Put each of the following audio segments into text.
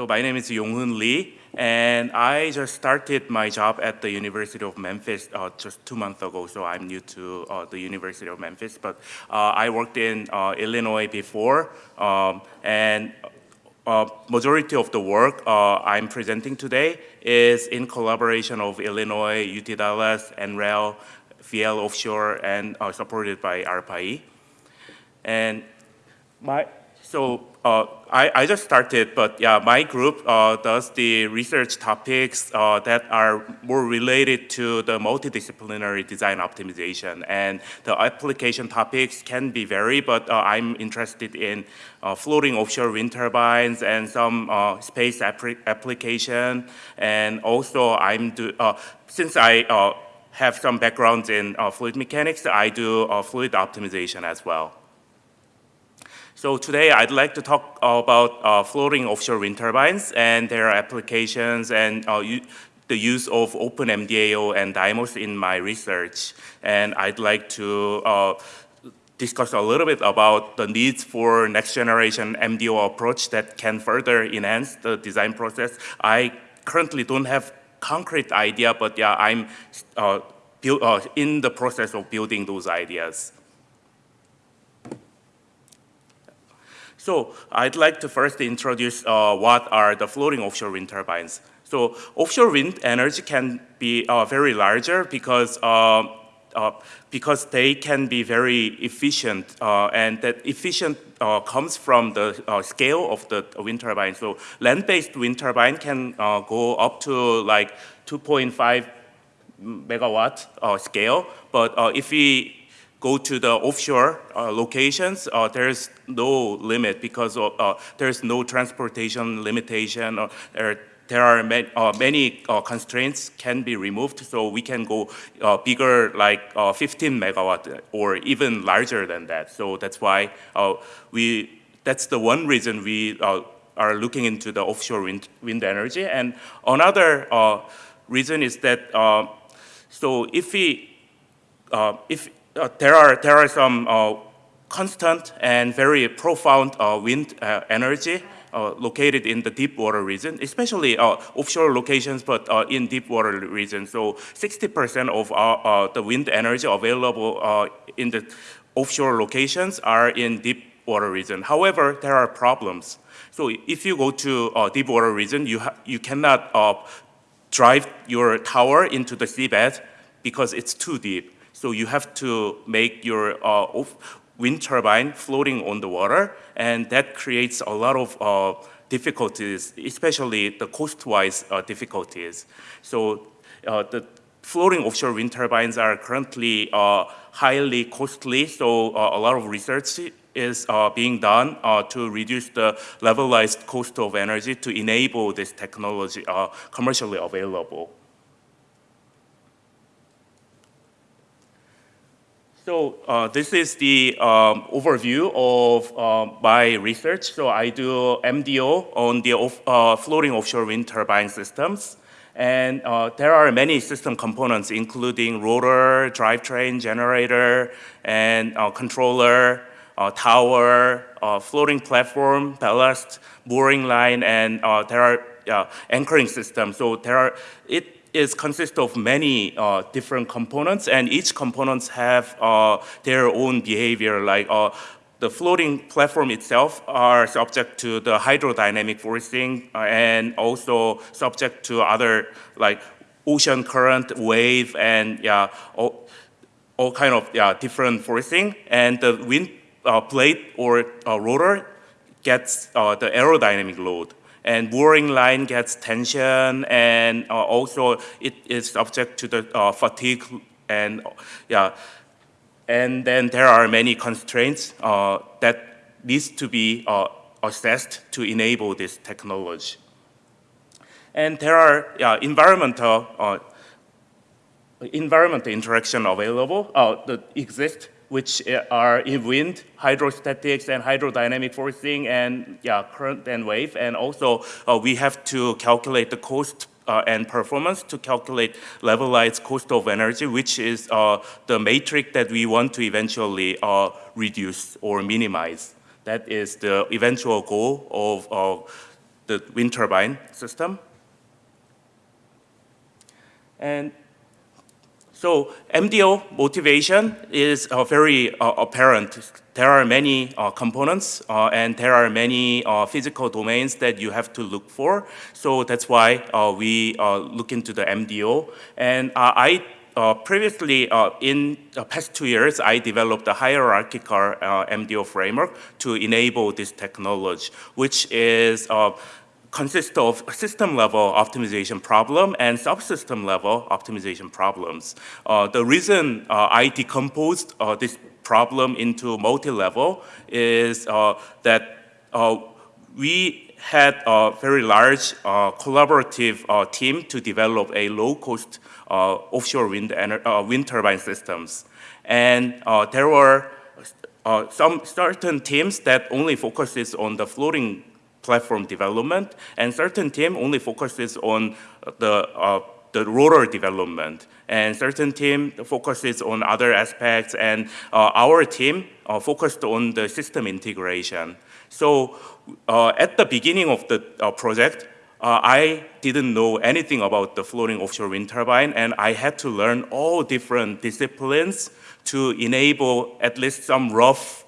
So my name is Yonghoon Lee, and I just started my job at the University of Memphis uh, just two months ago, so I'm new to uh, the University of Memphis. But uh, I worked in uh, Illinois before, um, and uh, majority of the work uh, I'm presenting today is in collaboration of Illinois, UT Dallas, NREL, VL Offshore, and supported by ARPA-E. And my, so uh, I, I, just started, but yeah, my group uh, does the research topics uh, that are more related to the multidisciplinary design optimization. And the application topics can be varied, but uh, I'm interested in uh, floating offshore wind turbines and some uh, space application. And also I'm do, since I have some background in fluid mechanics, I do fluid optimization as well. So today I'd like to talk about uh, floating offshore wind turbines and their applications and uh, the use of OpenMDAO and Dymos in my research. And I'd like to uh, discuss a little bit about the needs for next generation MDO approach that can further enhance the design process. I currently don't have concrete idea, but yeah, I'm uh, uh, in the process of building those ideas. So I'd like to first introduce uh, what are the floating offshore wind turbines. So offshore wind energy can be uh, very larger because uh, uh because they can be very efficient uh, and that efficient uh, comes from the scale of the wind turbine. So land-based wind turbine can go up to like 2.5 megawatt scale, but if we go to the offshore uh, locations, uh, there's no limit because of, uh, there's no transportation limitation. Or there, there are many, uh, many uh, constraints can be removed, so we can go uh, bigger, like 15 megawatt, or even larger than that. So that's why we. That's the one reason we are looking into the offshore wind, wind energy. And another reason is that so if we if uh, there are there are some uh, constant and very profound uh, wind energy uh, located in the deep water region, especially uh, offshore locations, but uh, in deep water region. So 60% of our, the wind energy available in the offshore locations are in deep water region. However, there are problems. So if you go to deep water region, you, you cannot drive your tower into the seabed because it's too deep. So you have to make your uh, wind turbine floating on the water, and that creates a lot of uh, difficulties, especially the cost-wise uh, difficulties. So uh, the floating offshore wind turbines are currently uh, highly costly, so uh, a lot of research is being done to reduce the levelized cost of energy to enable this technology commercially available. So uh, this is the um, overview of uh, my research. So I do MDO on the off, uh, floating offshore wind turbine systems. And uh, there are many system components, including rotor, drivetrain, generator, and uh, controller, uh, tower, floating platform, ballast, mooring line, and there are anchoring systems. So there are, it is consists of many uh, different components and each components have uh, their own behavior like uh, the floating platform itself are subject to the hydrodynamic forcing uh, and also subject to other like ocean current, wave, and yeah, all, all kind of yeah, different forcing. And the wind uh, blade or uh, rotor gets the aerodynamic load and mooring line gets tension and uh, also it is subject to the uh, fatigue and yeah. And then there are many constraints uh, that needs to be uh, assessed to enable this technology. And there are yeah, environmental uh, environmental interaction available uh, that exist which are in wind, hydrostatics, and hydrodynamic forcing, and yeah, current and wave. And also, uh, we have to calculate the cost uh, and performance to calculate levelized cost of energy, which is uh, the matrix that we want to eventually uh, reduce or minimize. That is the eventual goal of the wind turbine system. And so MDO motivation is uh, very uh, apparent. There are many uh, components uh, and there are many uh, physical domains that you have to look for. So that's why uh, we look into the MDO. And I previously, in the past two years, I developed a hierarchical MDO framework to enable this technology, which is consists of system level optimization problem and subsystem level optimization problems. Uh, the reason uh, I decomposed uh, this problem into multi-level is uh, that uh, we had a very large uh, collaborative team to develop a low-cost offshore wind, wind turbine systems. And there were some certain teams that only focuses on the floating platform development, and certain team only focuses on the, uh, the rotor development, and certain team focuses on other aspects, and uh, our team uh, focused on the system integration. So uh, at the beginning of the uh, project, uh, I didn't know anything about the floating offshore wind turbine, and I had to learn all different disciplines to enable at least some rough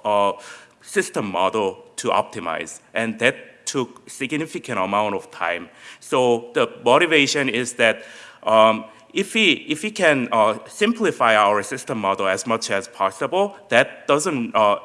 system model to optimize. And that took significant amount of time. So the motivation is that um, if we, if we can uh, simplify our system model as much as possible, that doesn't uh,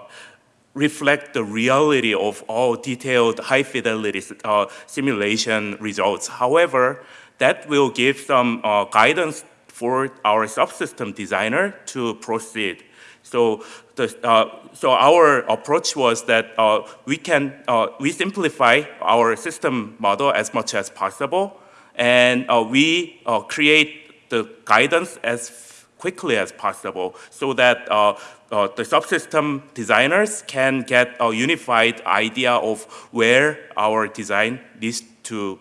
reflect the reality of all detailed high fidelity uh, simulation results. However, that will give some uh, guidance for our subsystem designer to proceed. So, the, uh, so our approach was that uh, we can uh, we simplify our system model as much as possible, and uh, we uh, create the guidance as quickly as possible, so that the subsystem designers can get a unified idea of where our design needs to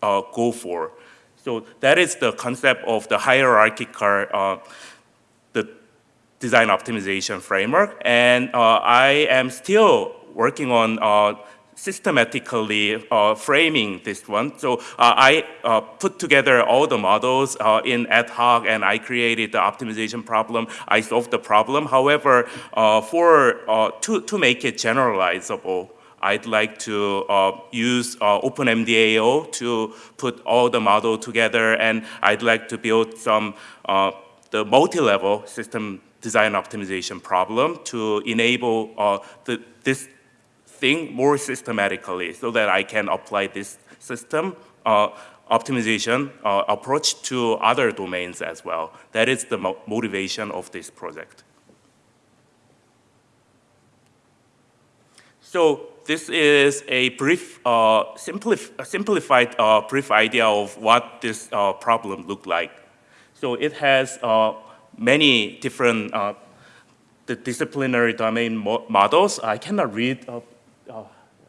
go for. So that is the concept of the hierarchical design optimization framework. And uh, I am still working on uh, systematically uh, framing this one. So uh, I uh, put together all the models uh, in ad hoc and I created the optimization problem. I solved the problem. However, for to, to make it generalizable, I'd like to use OpenMDAO to put all the model together and I'd like to build some the multi-level system design optimization problem to enable uh, the, this thing more systematically so that I can apply this system uh, optimization uh, approach to other domains as well. That is the mo motivation of this project. So this is a brief, uh, simplif simplified uh, brief idea of what this uh, problem looked like. So it has uh, many different uh, the disciplinary domain mo models. I cannot read. Uh, uh,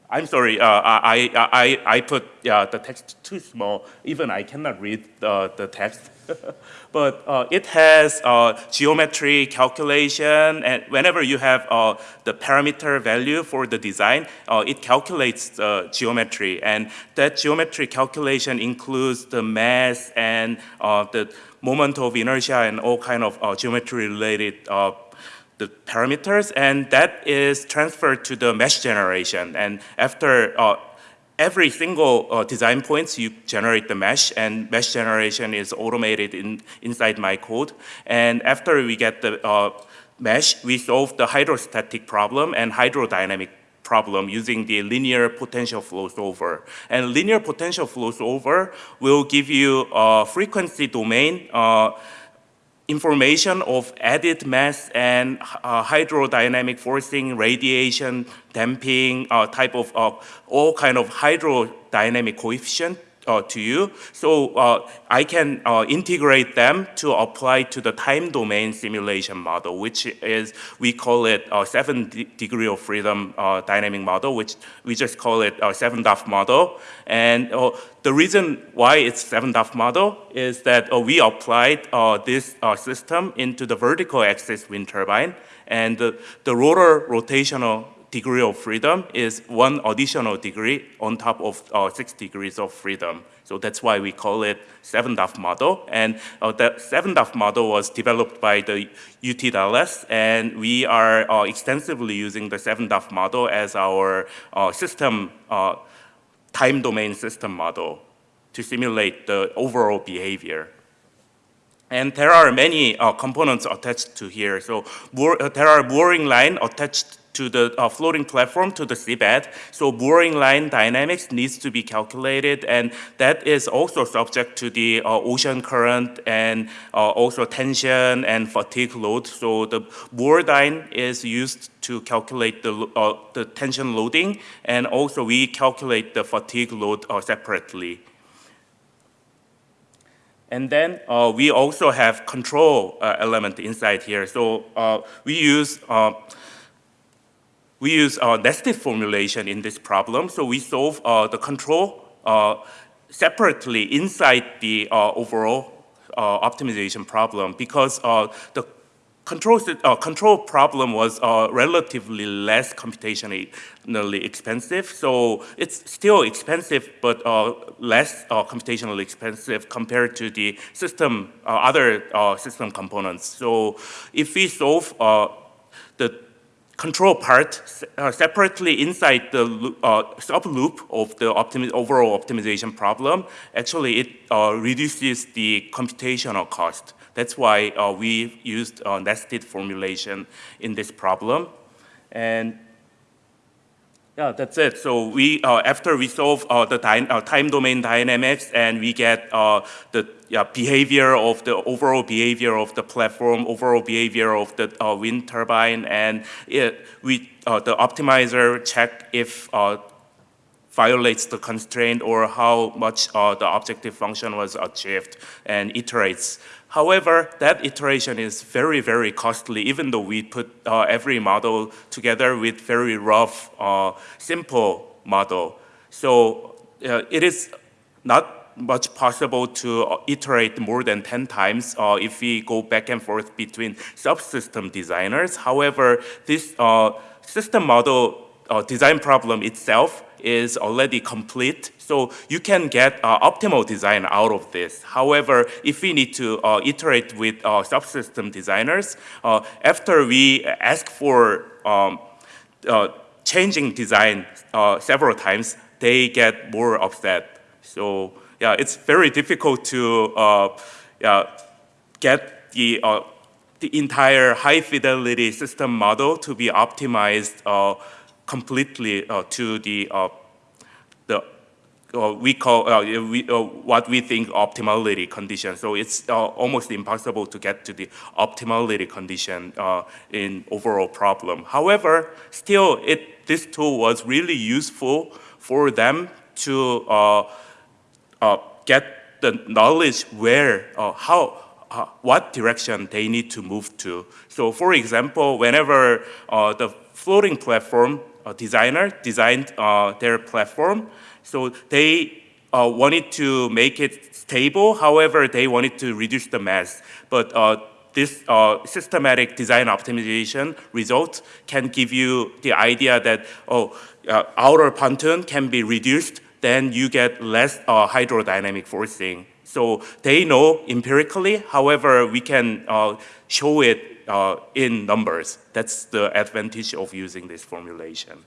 I'm sorry. Uh, I, I, I put the text too small. Even I cannot read the, the text. but uh, it has uh, geometry calculation, and whenever you have uh, the parameter value for the design, it calculates the geometry, and that geometry calculation includes the mass and the moment of inertia and all kind of uh, geometry related uh, the parameters. And that is transferred to the mesh generation. And after uh, every single uh, design points you generate the mesh and mesh generation is automated in, inside my code and after we get the uh, mesh we solve the hydrostatic problem and hydrodynamic problem using the linear potential flow solver. And linear potential flow solver will give you a frequency domain uh, information of added mass and uh, hydrodynamic forcing, radiation, damping, uh, type of all kind of hydrodynamic coefficient uh, to you. So uh, I can uh, integrate them to apply to the time domain simulation model, which is, we call it a seven degree of freedom uh, dynamic model, which we just call it a seven DOF model. And uh, the reason why it's seven DOF model is that uh, we applied this system into the vertical axis wind turbine and the, the rotor rotational degree of freedom is one additional degree on top of uh, six degrees of freedom. So that's why we call it 7DOF model. And uh, the 7DOF model was developed by the UT Dallas, and we are uh, extensively using the 7DOF model as our uh, system, uh, time domain system model to simulate the overall behavior. And there are many uh, components attached to here. So there are mooring line attached to the uh, floating platform to the seabed. So mooring line dynamics needs to be calculated and that is also subject to the uh, ocean current and uh, also tension and fatigue load. So the MoorDyn is used to calculate the, uh, the tension loading and also we calculate the fatigue load uh, separately. And then uh, we also have control element inside here. So we use we use uh, nested formulation in this problem. So we solve uh, the control uh, separately inside the uh, overall uh, optimization problem because the control, control problem was relatively less computationally expensive. So it's still expensive, but less computationally expensive compared to the system, other system components. So if we solve the control part uh, separately inside the uh, sub-loop of the optimi overall optimization problem, actually it uh, reduces the computational cost. That's why uh, we used uh, nested formulation in this problem. And yeah, that's it. So we, uh, after we solve uh, the uh, time domain dynamics and we get uh, the yeah, behavior of the overall behavior of the platform, overall behavior of the uh, wind turbine, and it, we, uh, the optimizer check if violates the constraint or how much the objective function was achieved and iterates However, that iteration is very, very costly, even though we put uh, every model together with very rough, uh, simple model. So uh, it is not much possible to uh, iterate more than 10 times uh, if we go back and forth between subsystem designers. However, this uh, system model design problem itself is already complete. So you can get uh, optimal design out of this. However, if we need to uh, iterate with uh, subsystem designers, uh, after we ask for um, uh, changing design uh, several times, they get more upset. So yeah, it's very difficult to yeah, get the the entire high fidelity system model to be optimized completely uh, to the uh, the uh, we call uh, we, uh, what we think optimality condition. So it's uh, almost impossible to get to the optimality condition in overall problem. However, still, it this tool was really useful for them to get the knowledge where how uh, what direction they need to move to. So for example, whenever uh, the floating platform designer designed uh, their platform. So they uh, wanted to make it stable. However, they wanted to reduce the mass. But uh, this uh, systematic design optimization result can give you the idea that, oh, uh, outer pontoon can be reduced, then you get less uh, hydrodynamic forcing. So they know empirically, however, we can show it uh, in numbers. That's the advantage of using this formulation.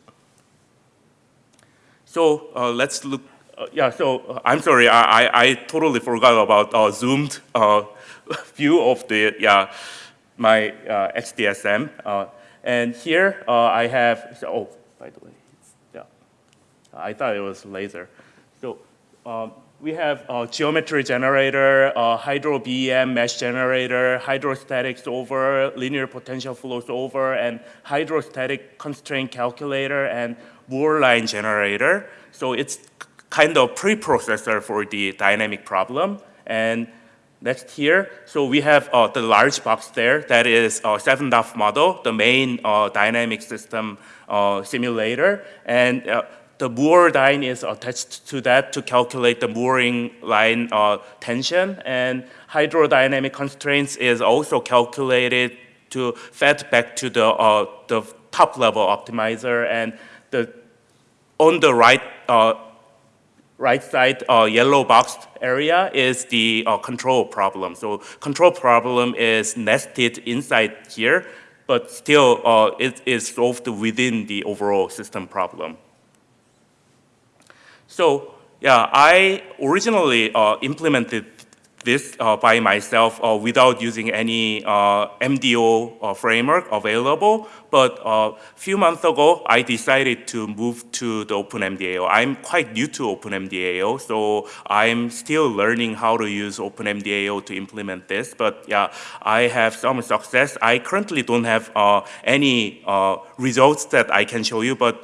So uh, let's look, uh, yeah, so uh, I'm sorry, I, I, I, totally forgot about uh, zoomed uh, view of the, yeah, my XDSM. and here I have, so, oh, by the way, yeah, I thought it was laser. So um, we have a geometry generator, a hydro BEM mesh generator, hydrostatic solver, linear potential flow solver, and hydrostatic constraint calculator, and Moore line generator. So it's kind of preprocessor for the dynamic problem. And next here, so we have uh, the large box there. That is a 7DOF model, the main uh, dynamic system uh, simulator. And uh, the moor line is attached to that to calculate the mooring line uh, tension and hydrodynamic constraints is also calculated to fed back to the, uh, the top level optimizer and the on the right uh, right side uh, yellow boxed area is the uh, control problem. So control problem is nested inside here, but still uh, it is solved within the overall system problem. So yeah, I originally uh, implemented this uh, by myself uh, without using any uh, MDO uh, framework available. But a uh, few months ago, I decided to move to the OpenMDAO. I'm quite new to OpenMDAO, so I'm still learning how to use OpenMDAO to implement this. But yeah, I have some success. I currently don't have uh, any results that I can show you, but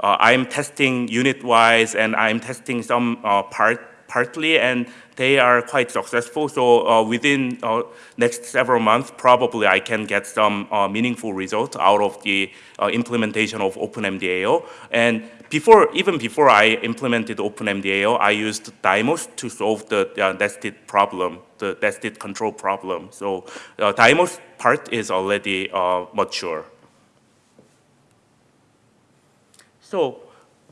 I'm testing unit-wise and I'm testing some part partly, and they are quite successful. So uh, within uh, next several months, probably I can get some uh, meaningful results out of the uh, implementation of OpenMDAO. And before, even before I implemented OpenMDAO, I used Dymos to solve the uh, nested problem, the nested control problem. So uh, part is already mature. So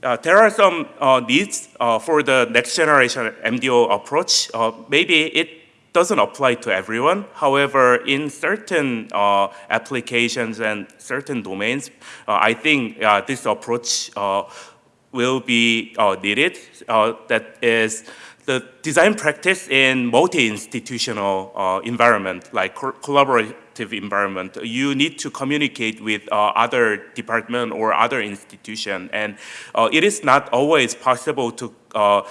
uh, there are some uh, needs uh, for the next generation MDO approach. Uh, maybe it doesn't apply to everyone. However, in certain uh, applications and certain domains, uh, I think this approach will be needed. that is the design practice in multi-institutional environment, like co collaborative environment, you need to communicate with uh, other department or other institution. And uh, it is not always possible to uh,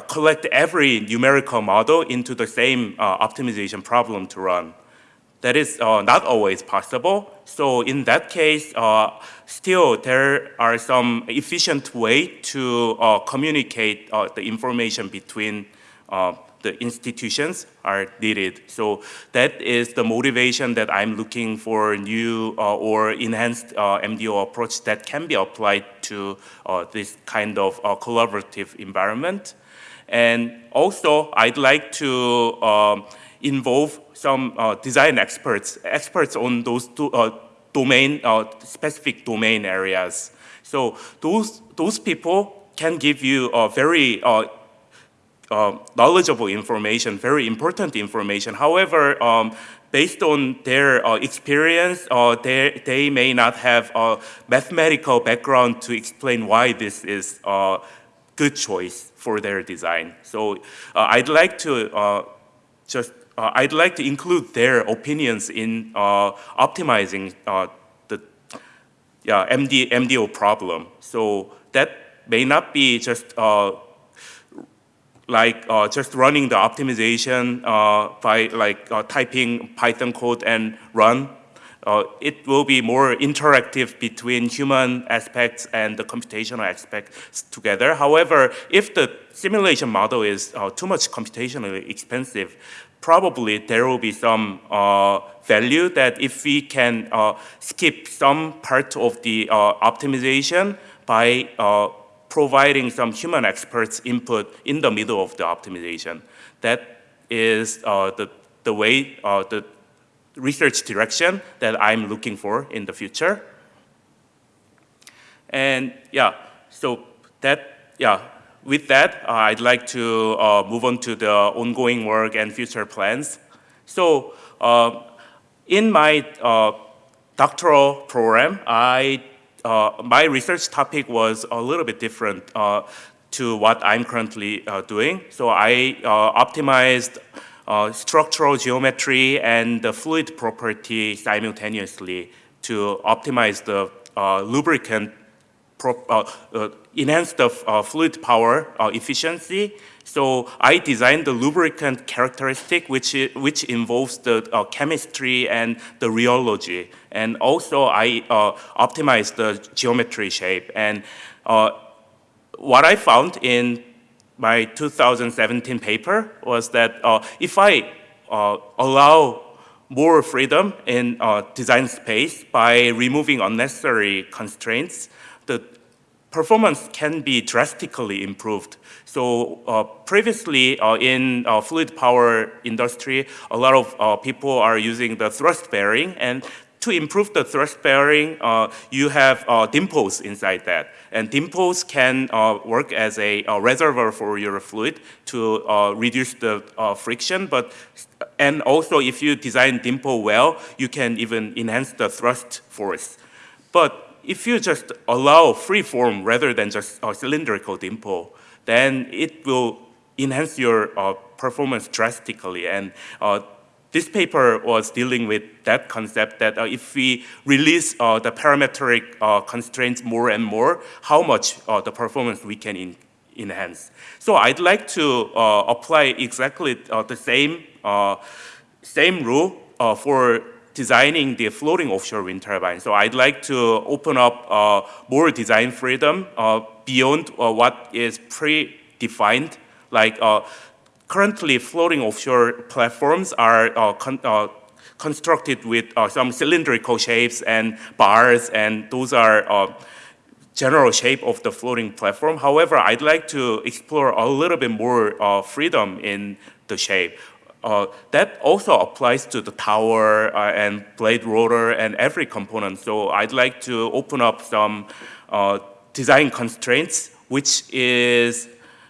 collect every numerical model into the same uh, optimization problem to run. That is uh, not always possible. So in that case, uh, still there are some efficient way to communicate the information between the institutions are needed. So that is the motivation that I'm looking for new uh, or enhanced uh, MDO approach that can be applied to uh, this kind of uh, collaborative environment. And also, I'd like to um, involve some uh, design experts, experts on those two, uh, domain, specific domain areas. So those, those people can give you a very uh, knowledgeable information, very important information. However, um, based on their uh, experience, uh, they, they may not have a mathematical background to explain why this is a good choice for their design. So uh, I'd like to uh, just, uh, I'd like to include their opinions in optimizing the yeah, MD, MDO problem. So that may not be just like uh, just running the optimization uh, by like uh, typing Python code and run. Uh, it will be more interactive between human aspects and the computational aspects together. However, if the simulation model is uh, too much computationally expensive, probably there will be some uh, value that if we can skip some part of the optimization by providing some human experts input in the middle of the optimization. That is uh, the, the way, uh, the research direction that I'm looking for in the future. And yeah, so that, yeah, with that, uh, I'd like to uh, move on to the ongoing work and future plans. So uh, in my uh, doctoral program, I uh, my research topic was a little bit different uh, to what I'm currently uh, doing. So I uh, optimized uh, structural geometry and the fluid property simultaneously to optimize the lubricant, enhance the fluid power efficiency so I designed the lubricant characteristic, which, which involves the uh, chemistry and the rheology. And also I uh, optimized the geometry shape. And uh, what I found in my 2017 paper was that uh, if I uh, allow more freedom in uh, design space by removing unnecessary constraints, the performance can be drastically improved. So uh, previously uh, in uh, fluid power industry, a lot of uh, people are using the thrust bearing and to improve the thrust bearing, uh, you have uh, dimples inside that. And dimples can work as a, a, reservoir for your fluid to reduce the friction. But And also if you design dimple well, you can even enhance the thrust force. But if you just allow free form rather than just a cylindrical dimple, then it will enhance your uh, performance drastically. And this paper was dealing with that concept that uh, if we release uh, the parametric uh, constraints more and more, how much uh, the performance we can enhance. So I'd like to uh, apply exactly uh, the same, same rule for designing the floating offshore wind turbine. So I'd like to open up more design freedom beyond what is predefined, like currently floating offshore platforms are uh, con uh, constructed with uh, some cylindrical shapes and bars, and those are uh, general shape of the floating platform. However, I'd like to explore a little bit more uh, freedom in the shape. Uh, that also applies to the tower uh, and blade rotor and every component. So I'd like to open up some uh, design constraints, which is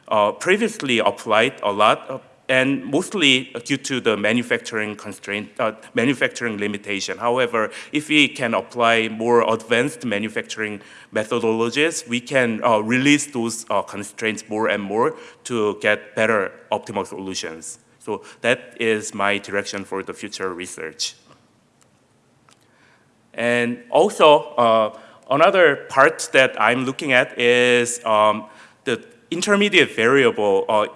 uh, previously applied a lot uh, and mostly due to the manufacturing constraint, uh, manufacturing limitation. However, if we can apply more advanced manufacturing methodologies, we can release those constraints more and more to get better optimal solutions. So that is my direction for the future research. And also, uh, another part that I'm looking at is um, the intermediate variable uh,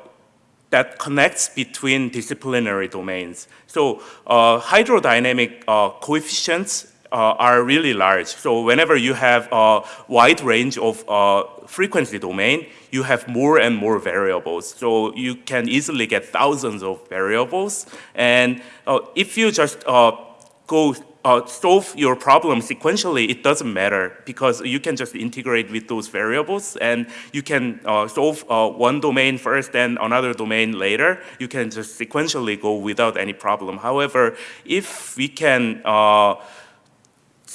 that connects between disciplinary domains. So uh, hydrodynamic uh, coefficients are really large. So whenever you have a wide range of uh, frequency domain, you have more and more variables. So you can easily get thousands of variables. And uh, if you just go uh, solve your problem sequentially, it doesn't matter because you can just integrate with those variables and you can uh, solve uh, one domain first and another domain later. You can just sequentially go without any problem. However, if we can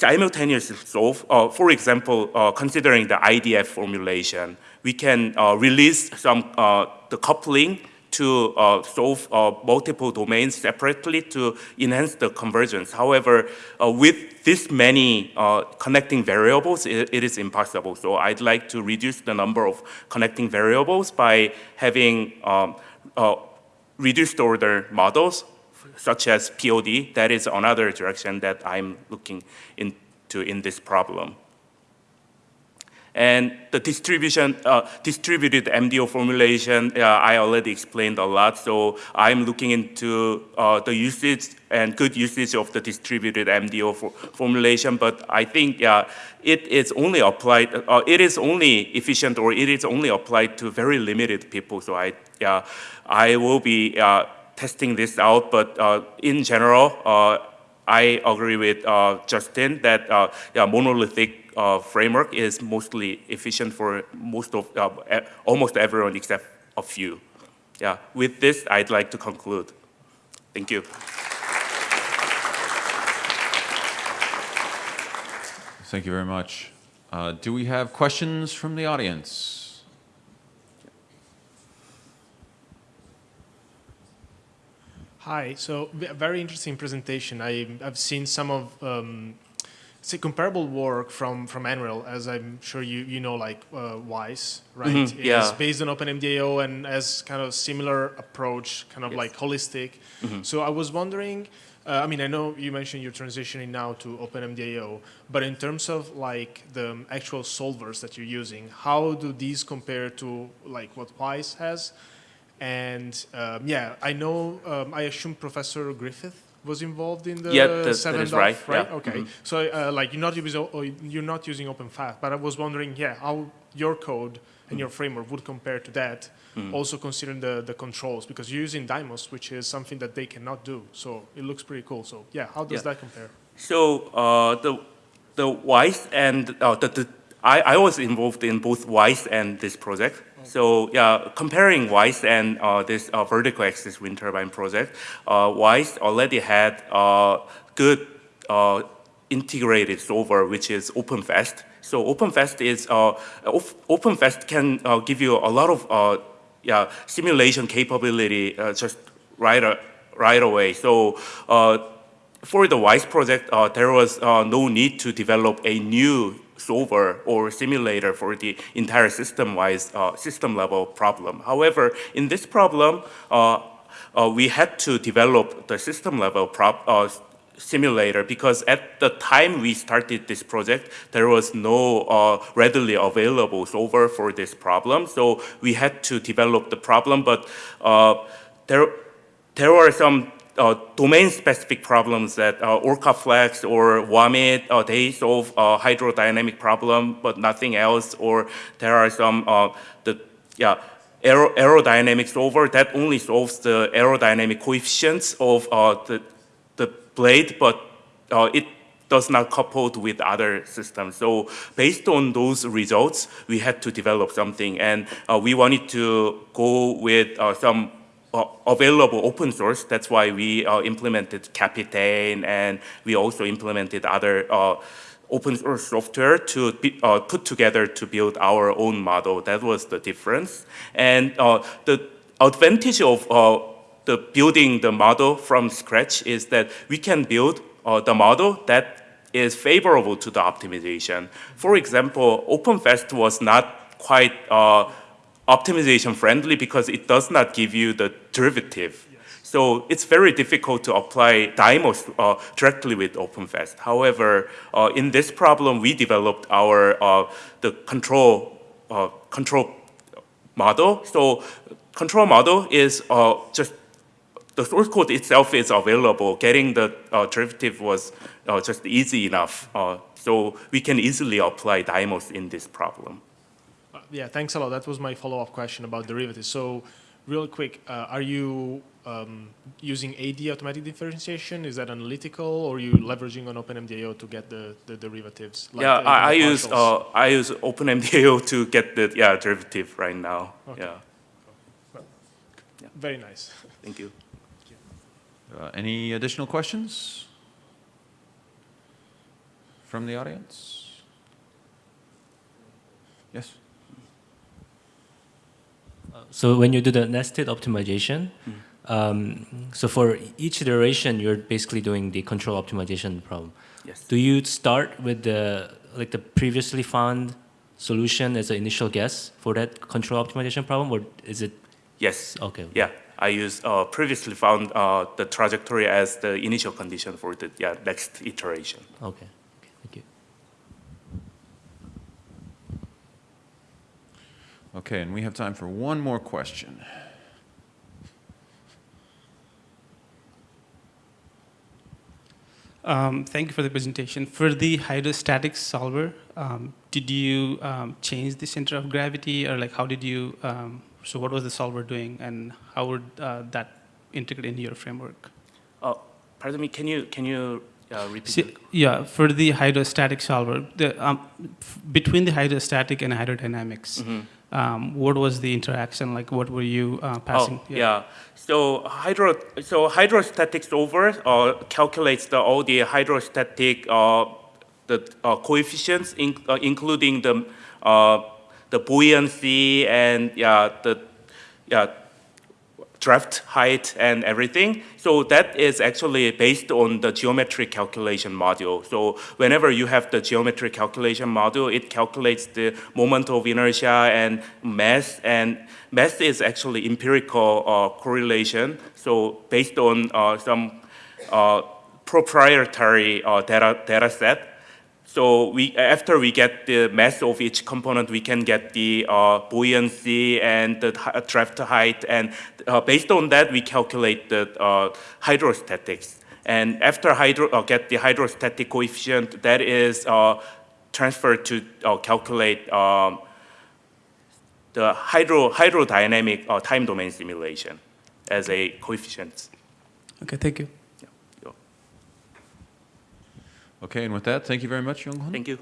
uh, simultaneously solve, uh, for example, uh, considering the IDF formulation, we can release some the coupling to uh, solve uh, multiple domains separately to enhance the convergence. However, uh, with this many uh, connecting variables, it, it is impossible. So I'd like to reduce the number of connecting variables by having um, uh, reduced order models such as POD. That is another direction that I'm looking into in this problem. And the distribution, uh, distributed MDO formulation, uh, I already explained a lot. So I'm looking into uh, the usage and good usage of the distributed MDO for formulation. But I think yeah, it is only applied, uh, it is only efficient or it is only applied to very limited people. So I, yeah, I will be uh, testing this out. But uh, in general, I agree with Justin that yeah, monolithic uh, framework is mostly efficient for most of, uh, almost everyone except a few. Yeah, with this, I'd like to conclude. Thank you. Thank you very much. Uh, do we have questions from the audience? Hi, so very interesting presentation. I, have seen some of um, comparable work from from NREL, as I'm sure you you know, like uh, WEIS, right? Mm -hmm. Yeah. It's based on OpenMDAO and has kind of similar approach, kind of yes. like holistic. Mm -hmm. So I was wondering. Uh, I mean, I know you mentioned you're transitioning now to OpenMDAO, but in terms of like the actual solvers that you're using, how do these compare to like what WEIS has? And um, yeah, I know, um, I assume Professor Griffith was involved in the yeah, that, seven that is right. right? Yeah. Okay. Mm -hmm. So uh, like you're not using you're not using OpenFast, but I was wondering, yeah, how your code and mm -hmm. your framework would compare to that. Mm -hmm. Also considering the the controls because you're using Dymos, which is something that they cannot do. So it looks pretty cool. So yeah, how does yeah. that compare? So uh, the the WEIS and uh, the, the I, I was involved in both WEIS and this project. So yeah, comparing WEIS and uh, this uh, vertical axis wind turbine project, uh, WEIS already had uh, good uh, integrated solver, which is OpenFast. So OpenFast is uh, Op- OpenFast can give you a lot of yeah simulation capability just right right away. So. For the WEIS project, there was no need to develop a new solver or simulator for the entire system-wise, uh, system-level problem. However, in this problem, uh, uh, we had to develop the system-level uh, simulator because at the time we started this project, there was no uh, readily available solver for this problem. So we had to develop the problem, but uh, there, there were some uh, domain-specific problems that uh, OrcaFlex or WAMIT, uh, they solve uh, hydrodynamic problem, but nothing else. Or there are some uh, the yeah aero aerodynamic solver that only solves the aerodynamic coefficients of uh, the the blade, but it does not coupled with other systems. So based on those results, we had to develop something, and we wanted to go with some available open source. That's why we uh, implemented Capytaine, and we also implemented other uh, open source software to be, uh, put together to build our own model. That was the difference. And uh, the advantage of uh, the building the model from scratch is that we can build uh, the model that is favorable to the optimization. For example, OpenFast was not quite optimization friendly because it does not give you the derivative. So it's very difficult to apply Dymos uh, directly with OpenFast. However, uh, in this problem, we developed our uh, the control uh, control model. So control model is uh, just the source code itself is available. Getting the uh, derivative was uh, just easy enough. Uh, so we can easily apply Dymos in this problem. Yeah, thanks a lot. That was my follow-up question about derivatives. So real quick, uh, are you um, using AD automatic differentiation? Is that analytical or are you leveraging on OpenMDAO to get the, the derivatives? like yeah, the- I, I use partials? uh, I use OpenMDAO to get the yeah derivative right now. Okay. Yeah, Very nice. thank you. Uh, Any additional questions from the audience? Yes? So when you do the nested optimization, um, so for each iteration, you're basically doing the control optimization problem. Yes. Do you start with the like the previously found solution as an initial guess for that control optimization problem, or is it Yes. okay? Yeah, I use uh, previously found uh, the trajectory as the initial condition for the yeah next iteration. Okay. okay. Thank you. Okay, and we have time for one more question. Um, Thank you for the presentation. For the hydrostatic solver, um, did you um, change the center of gravity, or like how did you? Um, so what was the solver doing, and how would uh, that integrate into your framework? Uh, pardon me. Can you can you uh, repeat? See, the- yeah, for the hydrostatic solver, the, um, f- between the hydrostatic and hydrodynamics, Mhm. Um, what was the interaction like? What were you uh, passing? Oh, yeah. So hydro, so hydrostatic solver uh, calculates the, all the hydrostatic uh, the uh, coefficients, in, uh, including the uh, the buoyancy and yeah the yeah draft height and everything. So that is actually based on the geometric calculation module. So whenever you have the geometric calculation module, it calculates the moment of inertia and mass. And mass is actually empirical uh, correlation. So based on uh, some uh, proprietary uh, data, data set, so we, after we get the mass of each component, we can get the uh, buoyancy and the draft height, and uh, based on that, we calculate the uh, hydrostatics. And after hydro, uh, get the hydrostatic coefficient, that is uh, transferred to uh, calculate um, the hydro, hydrodynamic time domain simulation as a coefficient. Okay, thank you. Okay, and with that, thank you very much, Young Thank you.